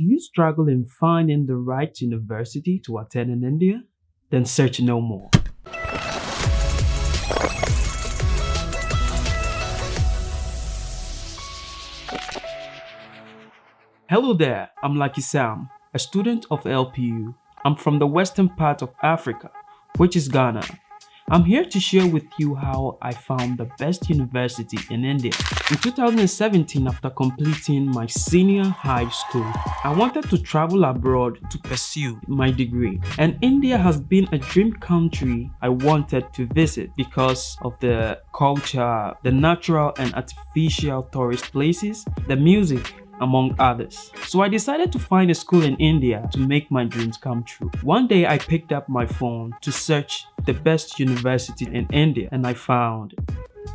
Do you struggle in finding the right university to attend in India? Then search no more. Hello there, I'm Lucky Sam, a student of LPU. I'm from the western part of Africa, which is Ghana. I'm here to share with you how I found the best university in India. In 2017, after completing my senior high school, I wanted to travel abroad to pursue my degree. And India has been a dream country I wanted to visit because of the culture, the natural and artificial tourist places, the music, among others. So I decided to find a school in India to make my dreams come true. One day I picked up my phone to search the best university in India and I found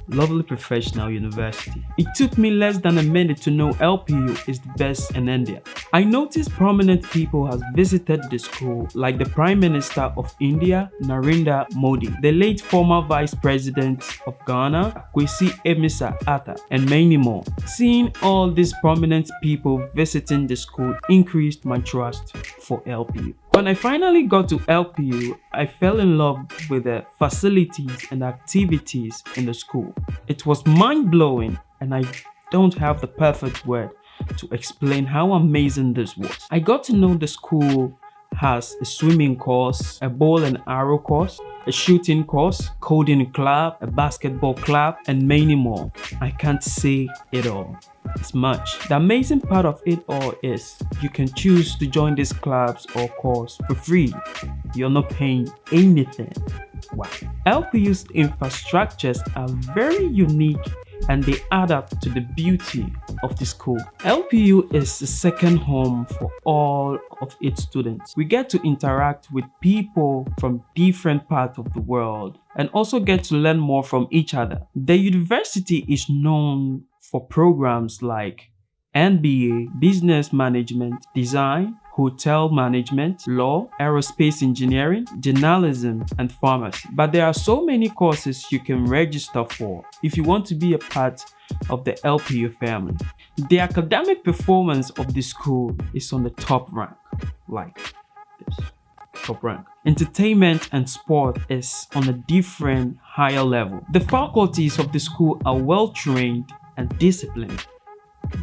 Lovely Professional University. It took me less than a minute to know LPU is the best in India. I noticed prominent people has visited the school like the Prime Minister of India, Narendra Modi, the late former Vice President of Ghana, Kwesi Amissah Arthur, and many more. Seeing all these prominent people visiting the school increased my trust for LPU. When I finally got to LPU, I fell in love with the facilities and activities in the school. It was mind-blowing and I don't have the perfect word to explain how amazing this was. I got to know the school has a swimming course, a ball and arrow course, a shooting course, coding club, a basketball club, and many more. I can't say it all. It's much. The amazing part of it all is you can choose to join these clubs or course for free. You're not paying anything. Wow. LPU's infrastructures are very unique and they add up to the beauty of the school. LPU is the second home for all of its students. We get to interact with people from different parts of the world and also get to learn more from each other. The university is known for programs like MBA, Business Management, Design, hotel management, law, aerospace engineering, journalism, and pharmacy. But there are so many courses you can register for if you want to be a part of the LPU family. The academic performance of the school is on the top rank, like this, top rank. Entertainment and sport is on a different higher level. The faculties of the school are well trained and disciplined.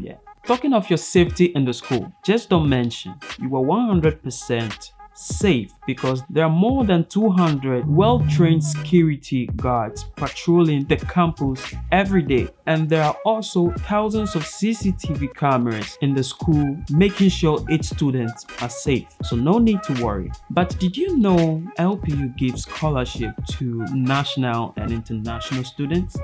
Yeah. Talking of your safety in the school, just don't mention you are 100% safe because there are more than 200 well-trained security guards patrolling the campus every day. And there are also thousands of CCTV cameras in the school making sure its students are safe. So no need to worry. But did you know LPU gives scholarship to national and international students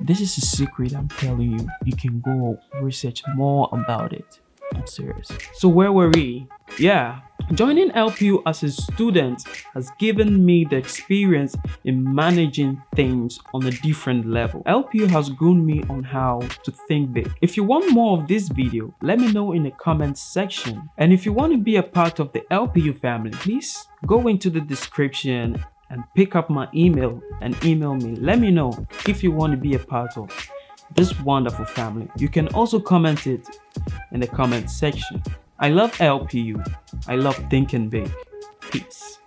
this is a secret I'm telling you you can go research more about it I'm serious so where were we yeah Joining LPU as a student has given me the experience in managing things on a different level. LPU has grown me on how to think big. If you want more of this video, let me know in the comments section. And if you want to be a part of the LPU family, please go into the description and pick up my email and email me. Let me know if you want to be a part of this wonderful family. You can also comment it in the comment section. I love LPU. I love thinking big. Peace.